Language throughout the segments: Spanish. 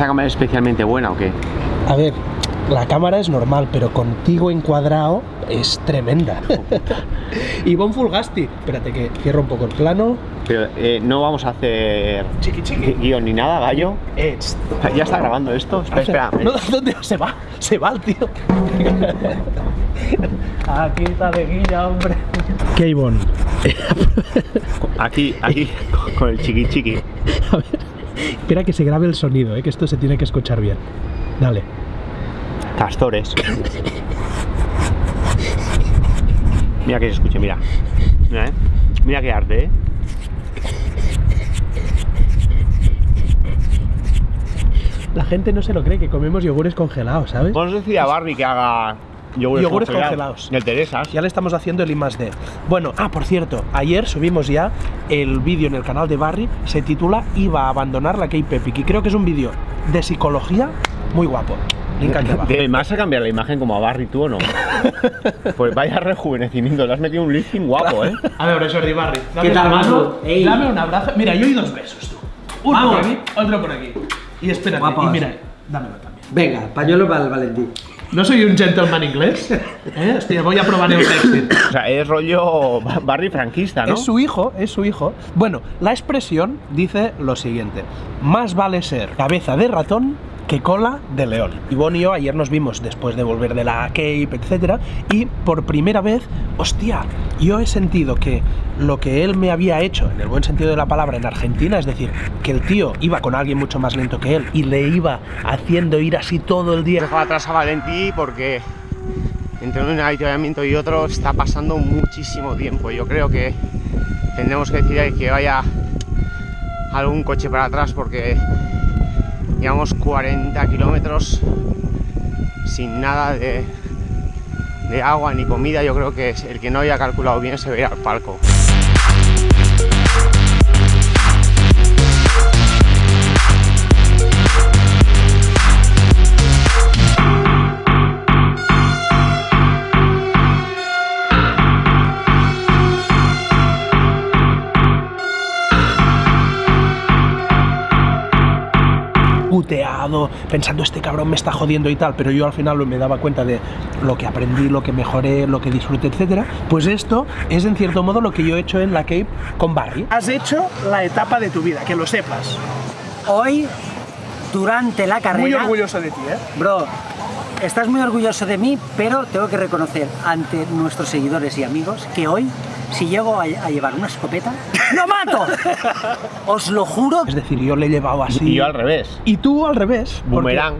¿Esta cámara es especialmente buena o qué? A ver, la cámara es normal, pero contigo encuadrado es tremenda. y Bon Fulgasti. Espérate que cierro un poco el plano. Pero eh, no vamos a hacer Chiqui chiqui. guion ni nada, gallo. Eh. Ya está grabando esto. Espera, espera. No, ¿Dónde se va? Se va el tío. Aquí está de guilla, hombre. ¿Qué, Ivonne? Aquí, aquí, con el chiqui chiqui. A ver. Espera que se grabe el sonido, eh, que esto se tiene que escuchar bien. Dale. Castores. Mira que se escuche, mira. Mira, eh. Mira qué arte, eh. La gente no se lo cree que comemos yogures congelados, ¿sabes? Vamos a decir a Barry que haga yogures, Yogures congelados. El Teresas. Ya le estamos haciendo el I más D. Bueno, ah, por cierto, ayer subimos ya el vídeo en el canal de Barry, se titula Iba a abandonar la K-Pepic y creo que es un vídeo de psicología muy guapo. ¿Te vas a cambiar la imagen como a Barry tú o no? pues vaya rejuvenecimiento, le has metido un lifting guapo, ¿eh? A ver, Jordi Barry. dame ¿Qué tal, la mano. Dame un abrazo. Mira, yo doy dos besos, tú. Uno Vamos. por aquí, otro por aquí. Y espérate, y mira, dámelo también. Venga, pañuelo para el Valentín. No soy un gentleman inglés. ¿eh? Hostia, voy a probar el Shakespeare. O sea, es rollo Barry franquista, ¿no? Es su hijo, es su hijo. Bueno, la expresión dice lo siguiente: más vale ser cabeza de ratón que cola de león. Ivonne y yo ayer nos vimos después de volver de la Cape, etcétera, y por primera vez, hostia, yo he sentido que lo que él me había hecho, en el buen sentido de la palabra, en Argentina, es decir, que el tío iba con alguien mucho más lento que él y le iba haciendo ir así todo el día. Dejo atrás a Valentí porque entre un avituallamiento y otro está pasando muchísimo tiempo. Yo creo que tendremos que decir que vaya algún coche para atrás porque llevamos 40 kilómetros sin nada de, de agua ni comida. Yo creo que el que no haya calculado bien se ve al palco. Pensando este cabrón me está jodiendo y tal, pero yo al final me daba cuenta de lo que aprendí, lo que mejoré, lo que disfruté, etcétera. Pues esto es en cierto modo lo que yo he hecho en la Cape con Barry. Has hecho la etapa de tu vida, que lo sepas. Hoy, durante la carrera... Muy orgulloso de ti, ¿eh? Bro, estás muy orgulloso de mí, pero tengo que reconocer ante nuestros seguidores y amigos que hoy, si llego a, a llevar una escopeta, ¡lo mato! Os lo juro. Es decir, yo le he llevado así. Y yo al revés. Y tú al revés. porque- Boomerang.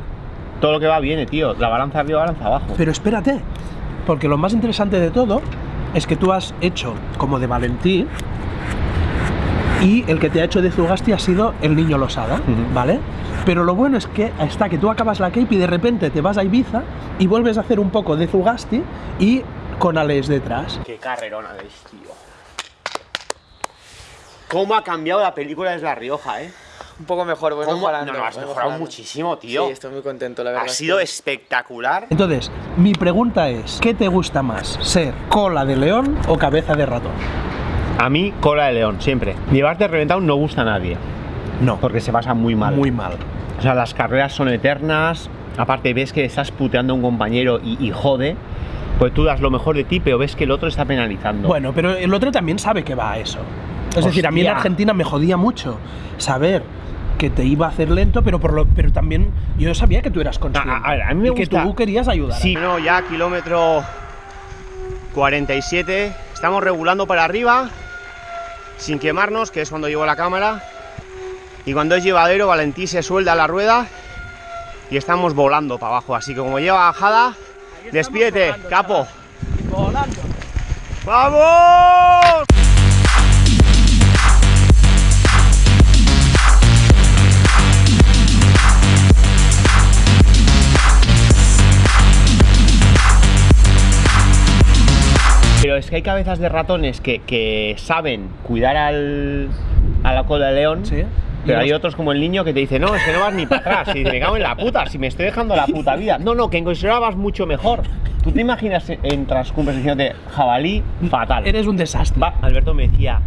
Todo lo que va viene, tío. La balanza arriba, balanza abajo. Pero espérate, porque lo más interesante de todo es que tú has hecho como de Valentí y el que te ha hecho de Zugasti ha sido el niño Losada. ¿vale? Pero lo bueno es que está que tú acabas la Cape y de repente te vas a Ibiza y vuelves a hacer un poco de Zugasti y con Alex detrás. Qué carrerona veis, tío. ¿Cómo ha cambiado la película desde La Rioja, eh? Un poco mejor, voy ¿Cómo? mejorando. No, no, has mejorado mejorando. muchísimo, tío. Sí, estoy muy contento, la verdad. Ha sido que- espectacular. Entonces, mi pregunta es, ¿qué te gusta más? ¿Ser cola de león o cabeza de ratón? A mí, cola de león, siempre. Llevarte reventado no gusta a nadie. No, Porque se pasa muy mal. muy mal. O sea, las carreras son eternas. Aparte, ves que estás puteando a un compañero y, y jode. Pues tú das lo mejor de ti, pero ves que el otro está penalizando. Bueno, pero el otro también sabe que va a eso. Es decir, a mí en. Argentina me jodía mucho saber que te iba a hacer lento, pero por lo, pero también yo sabía que tú eras consciente. A- a a mí me y que gusta- tú querías ayudar. Sí, no, ya kilómetro 47. Estamos regulando para arriba, sin quemarnos, que es cuando llevo la cámara. Y cuando es llevadero, Valentí se suelda la rueda y estamos volando para abajo. Así que como lleva bajada, despídete, capo. Volando. ¡Vamos! Pero es que hay cabezas de ratones que, que saben cuidar al, a la cola de león. Sí. Pero hay otros como el niño que te dice, no, es que no vas ni para atrás. Y me cago en la puta, si me estoy dejando la puta vida. No, no, que en Coisidora vas mucho mejor. ¿Tú te imaginas en transcumbres diciéndote jabalí fatal? Eres un desastre. Va, Alberto me decía,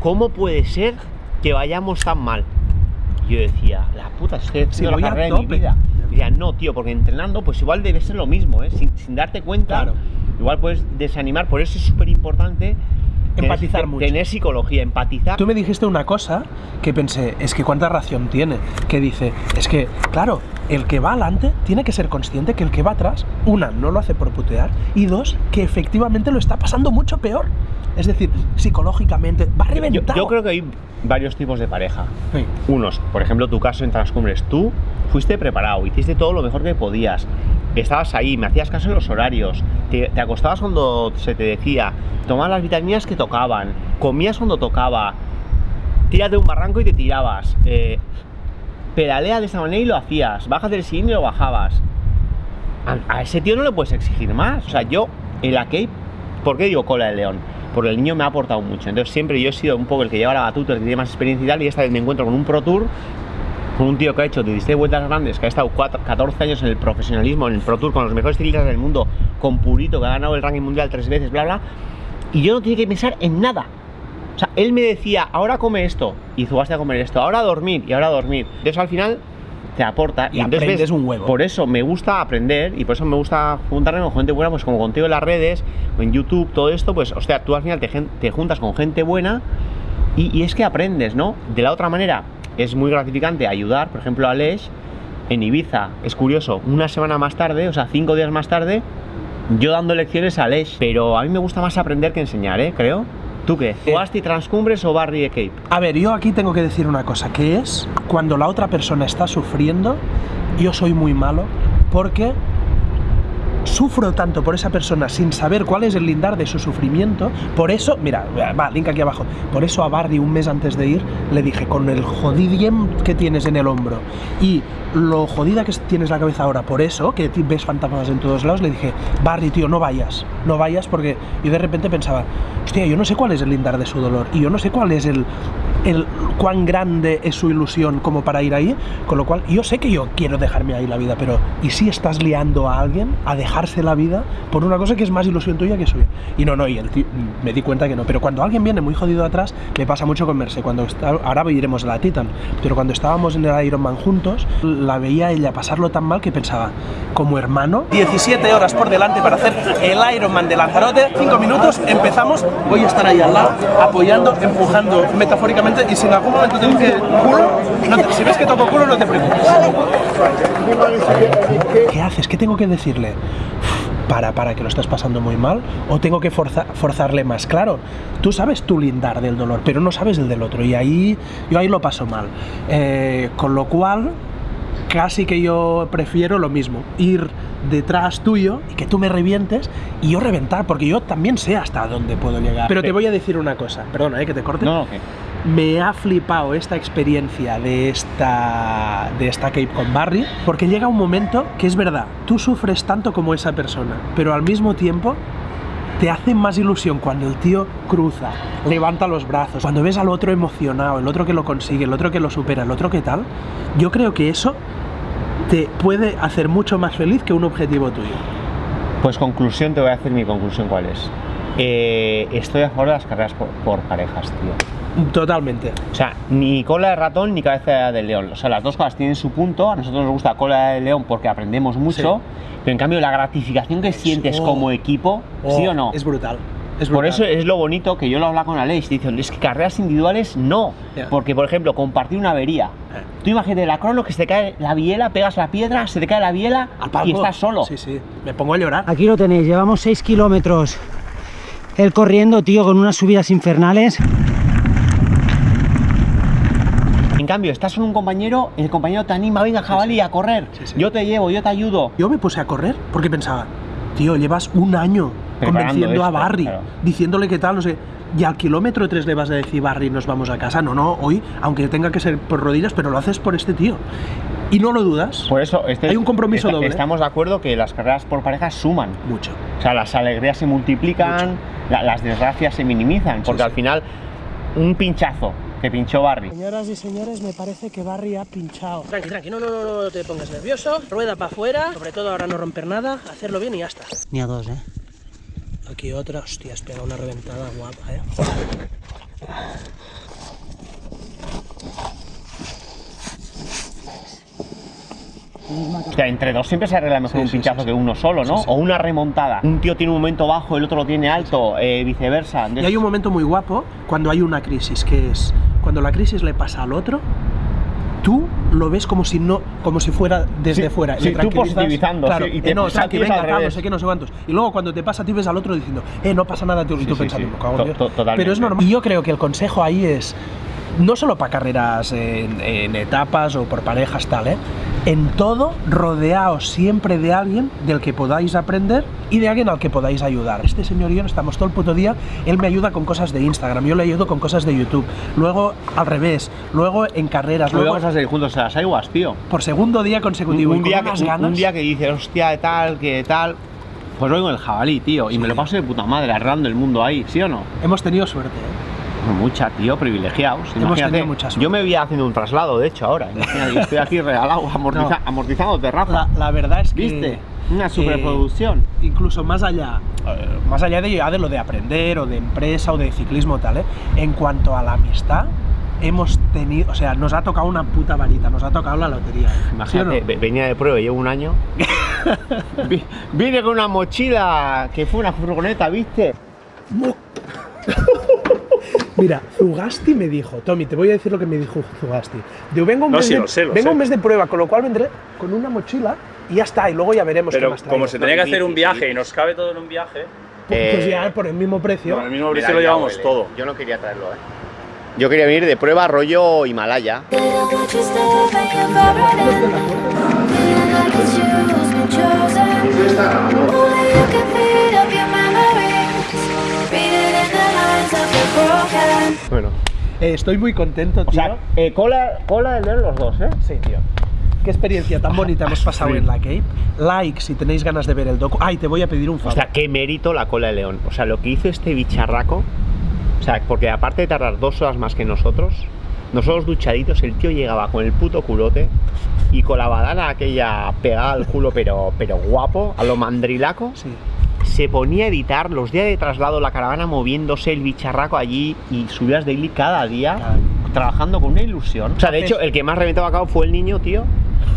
¿cómo puede ser que vayamos tan mal? yo decía, la puta, estoy haciendo Sí, la voy a carrera de mi vida. Y decía, no, tío, porque entrenando, pues igual debe ser lo mismo, ¿eh? Sin, sin darte cuenta, Claro. igual puedes desanimar. Por eso es súper importante Empatizar mucho. tener psicología, empatizar. Tú me dijiste una cosa que pensé, es que cuánta ración tiene, que dice, es que, claro, el que va adelante tiene que ser consciente que el que va atrás, una, no lo hace por putear, y dos, que efectivamente lo está pasando mucho peor. Es decir, psicológicamente, va Yo- yo, reventado. yo creo que hay varios tipos de pareja. Sí. Unos, por ejemplo, tu caso en Transcumbres, tú fuiste preparado, hiciste todo lo mejor que podías, estabas ahí, me hacías caso en los horarios, te, acostabas cuando se te decía, tomabas las vitaminas que tocaban, comías cuando tocaba, tiras de un barranco y te tirabas, eh, pedalea de esa manera y lo hacías, bajas del sillín y lo bajabas. A, ese tío no le puedes exigir más. O sea, yo en la Cape, ¿por qué digo cola de león? Porque el niño me ha aportado mucho. Entonces siempre yo he sido un poco el que lleva la batuta, el que tiene más experiencia y tal, y esta vez me encuentro con un Pro Tour, con un tío que ha hecho 16 vueltas grandes, que ha estado cuatro- 14 años en el profesionalismo, en el Pro Tour, con los mejores ciclistas del mundo, con Purito, que ha ganado el ranking mundial tres veces, bla, bla, y yo no tenía que pensar en nada. O sea, él me decía, ahora come esto, y Zubaste a comer esto, ahora a dormir, y ahora a dormir. Entonces al final te aporta. Y entonces aprendes un huevo. Por eso me gusta aprender, y por eso me gusta juntarme con gente buena, pues como contigo en las redes, en YouTube, todo esto, pues, o sea, tú al final te, te juntas con gente buena, y, y es que aprendes, ¿no? De la otra manera, es muy gratificante ayudar, por ejemplo, a Lesh en Ibiza. Es curioso, una semana más tarde, o sea, cinco días más tarde, yo dando lecciones a Lesh. Pero a mí me gusta más aprender que enseñar, ¿eh? Creo. ¿Tú qué? ¿Jugaste Transcumbres o Barry de Cape? A ver, yo aquí tengo que decir una cosa, que es cuando la otra persona está sufriendo, yo soy muy malo porque sufro tanto por esa persona sin saber cuál es el lindar de su sufrimiento. Por eso, mira, va, link aquí abajo. Por eso a Barry un mes antes de ir le dije, con el jodidiem que tienes en el hombro y lo jodida que tienes la cabeza ahora, por eso, que ves fantasmas en todos lados, le dije, Barry, tío, no vayas, no vayas porque yo de repente pensaba, hostia, yo no sé cuál es el lindar de su dolor y yo no sé cuál es el, el cuán grande es su ilusión como para ir ahí, con lo cual yo sé que yo quiero dejarme ahí la vida, pero ¿y si estás liando a alguien a dejarse la vida por una cosa que es más ilusión tuya que suya? Y no, no, y el tío, me di cuenta que no, pero cuando alguien viene muy jodido atrás, me pasa mucho con Merce, cuando está, ahora iremos a la Titan, pero cuando estábamos en el Ironman juntos, la veía ella pasarlo tan mal que pensaba, como hermano, 17 horas por delante para hacer el Ironman de Lanzarote, 5 minutos, empezamos, voy a estar ahí al lado, apoyando, empujando metafóricamente y si en algún momento tengo que culo, no te- si ves que toco culo no te preocupes. ¿Qué haces? ¿Qué tengo que decirle? Para, para, que lo estás pasando muy mal, o tengo que forza- forzarle más. Claro, tú sabes tu lindar del dolor, pero no sabes el del otro, y ahí yo ahí lo paso mal. Eh, con lo cual, casi que yo prefiero lo mismo, ir detrás tuyo y que tú me revientes y yo reventar, porque yo también sé hasta dónde puedo llegar. Pero te voy a decir una cosa, perdona, eh, que te corte. No, ¿qué? Me ha flipado esta experiencia de esta, de esta Cape con Barry, porque llega un momento que es verdad, tú sufres tanto como esa persona, pero al mismo tiempo te hace más ilusión cuando el tío cruza, levanta los brazos, cuando ves al otro emocionado, el otro que lo consigue, el otro que lo supera, el otro que tal. Yo creo que eso te puede hacer mucho más feliz que un objetivo tuyo. Pues conclusión, te voy a decir mi conclusión cuál es. Eh, estoy a favor de las carreras por, por parejas, tío. Totalmente. O sea, ni cola de ratón ni cabeza de león. O sea, las dos cosas tienen su punto. A nosotros nos gusta cola de león porque aprendemos mucho. Sí. Pero en cambio, la gratificación que sientes Oh. como equipo, ¿sí o no? Es brutal. Es Por eso es lo bonito que yo lo hablo con Aleix. Dicen, es que carreras individuales no. Porque, por ejemplo, compartir una avería. Eh. Tú imagínate la crono que se te cae la biela, pegas la piedra, se te cae la biela Al y estás solo. Sí, sí. Me pongo a llorar. Aquí lo tenéis, llevamos 6 kilómetros. Él corriendo, tío, con unas subidas infernales. En cambio, estás con un compañero, el compañero te anima, venga jabalí, a correr. Sí, sí. Yo te llevo, yo te ayudo. Yo me puse a correr porque pensaba, tío, llevas un año Convenciendo a Barry, claro. diciéndole que tal, no sé. Y al kilómetro 3 le vas a decir, Barry, nos vamos a casa. No, no, hoy, aunque tenga que ser por rodillas, pero lo haces por este tío. Y no lo dudas. Por eso, este- Hay un compromiso doble. Estamos de acuerdo que las carreras por parejas suman. Mucho. O sea, las alegrías se multiplican, la- las desgracias se minimizan, porque sí. al final un pinchazo que pinchó Barry. Señoras y señores, me parece que Barry ha pinchado. Tranqui, tranqui, no, no, no, no te pongas nervioso. Rueda para afuera, sobre todo ahora no romper nada, hacerlo bien y ya está. Ni a dos, ¿eh? Aquí otra. Hostia, Espera una reventada guapa, ¿eh? O entre dos siempre se arregla mejor un pinchazo que uno solo, ¿no? O una remontada. Un tío tiene un momento bajo, el otro lo tiene alto, eh, viceversa. Y hay un momento muy guapo cuando hay una crisis, que es cuando la crisis le pasa al otro, tú lo ves como si no, como si fuera desde Sí, fuera. sí, tú positivizando, claro, sí, y te eh, no, tranqui, venga, tal, no sé qué, no sé cuántos. Y luego cuando te pasa, tú ves al otro diciendo, eh, no pasa nada, tú, y tú pensando, cago en To- Dios". to- totalmente. Pero es normal. Y yo creo que el consejo ahí es, no solo para carreras en, en etapas o por parejas, tal, ¿eh? En todo, rodeaos siempre de alguien del que podáis aprender y de alguien al que podáis ayudar. Este señor y yo estamos todo el puto día, él me ayuda con cosas de Instagram, yo le ayudo con cosas de YouTube, luego al revés, luego en carreras, Luego luego vamos a seguir juntos a las aguas, tío. por segundo día Un, consecutivo. y un con día unas que, un- ganas. un día que dices, hostia, de tal, que tal. Pues oigo el jabalí, tío, y me lo paso de puta madre, arreglando el mundo ahí, ¿sí o no? Hemos tenido suerte, ¿eh? Mucha, tío, privilegiados. Imagínate, yo me vi haciendo un traslado, de hecho, ahora. Imagínate, yo estoy aquí regalado, amortiza- No. amortizando terraza. La, la verdad es que... ¿Viste? Una superproducción. incluso más allá, eh, más allá de, ya de lo de aprender o de empresa o de ciclismo tal, ¿eh? en cuanto a la amistad, hemos tenido, o sea, nos ha tocado una puta varita, nos ha tocado la lotería. ¿eh? ¿Sí o Imagínate, no? venía de prueba, llevo un año. Vi- Vine con una mochila que fue una furgoneta, ¿viste? Mira, Zugasti me dijo, Tommy, te voy a decir lo que me dijo Zugasti. Yo vengo un, No, mes, sí, de, sé, vengo un mes de prueba, con lo cual vendré con una mochila y ya está, y luego ya veremos qué Pero más como se tenía que hacer un viaje y nos cabe todo en un viaje, Pues, pues Eh, ya por el mismo precio. con el mismo precio lo llevamos huele. todo. Yo no quería traerlo, ¿eh? Yo quería venir de prueba rollo Himalaya. Eh, estoy muy contento, tío. O sea, eh, cola, cola de leer los dos, ¿eh? Sí, tío. Qué experiencia tan bonita hemos pasado en la Cape. Like si tenéis ganas de ver el docu. Ay, te voy a pedir un O favor. sea, qué mérito la cola de león. O sea, lo que hizo este bicharraco. O sea, porque aparte de tardar dos horas más que nosotros, nosotros duchaditos, el tío llegaba con el puto culote y con la badana aquella pegada al culo, pero, pero guapo, a lo mandrilaco. Sí. Se ponía a editar los días de traslado, la caravana moviéndose, el bicharraco allí y subías daily cada día. Cada día. Trabajando con una ilusión. O sea, de hecho, el que más reventaba a cabo fue el niño, tío.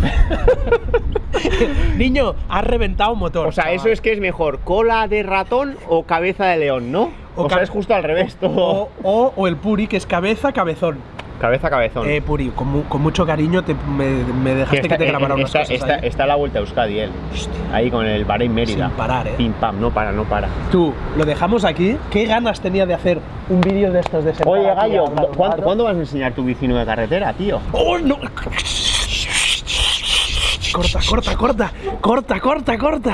Niño, has reventado motor. O sea, eso es que es mejor, cola de ratón o cabeza de león, ¿no? O, sea, es justo al revés todo. O, o- o el puri, que es cabeza, cabezón. Cabeza, cabezón. Eh, puri, con, mu- con mucho cariño te, me, me dejaste que, te grabara unas está, cosas está- ahí. está a la vuelta a Euskadi él. Ahí con el Bahrein Mérida. Sin parar, ¿eh? Pim pam, no para, no para. Tú, lo dejamos aquí. ¿Qué ganas tenía de hacer un vídeo de estos de sentar Oye, Gallo, a ¿cuándo, cuándo vas a enseñar tu vecino de carretera, tío? ¡Oh, no! Corta, corta, corta. Corta, corta, corta.